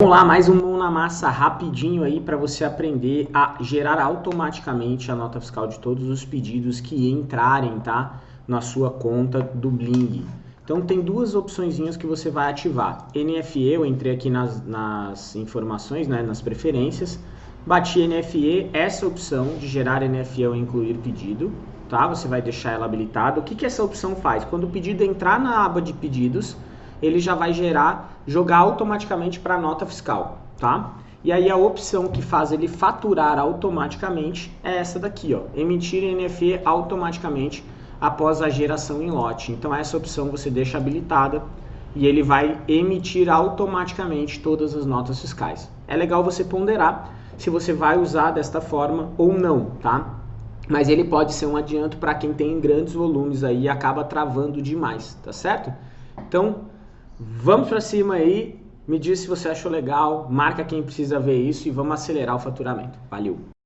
Vamos lá, mais um mão na massa rapidinho aí para você aprender a gerar automaticamente a nota fiscal de todos os pedidos que entrarem, tá? Na sua conta do Bling. Então tem duas opções que você vai ativar. NFE, eu entrei aqui nas, nas informações, né, nas preferências, bati NFE, essa opção de gerar NFE ou incluir pedido, tá? Você vai deixar ela habilitada. O que, que essa opção faz? Quando o pedido entrar na aba de pedidos, ele já vai gerar, jogar automaticamente para a nota fiscal, tá? E aí a opção que faz ele faturar automaticamente é essa daqui, ó, emitir NFE automaticamente após a geração em lote. Então essa opção você deixa habilitada e ele vai emitir automaticamente todas as notas fiscais. É legal você ponderar se você vai usar desta forma ou não, tá? Mas ele pode ser um adianto para quem tem grandes volumes aí e acaba travando demais, tá certo? Então, Vamos para cima aí, me diz se você achou legal, marca quem precisa ver isso e vamos acelerar o faturamento. Valeu!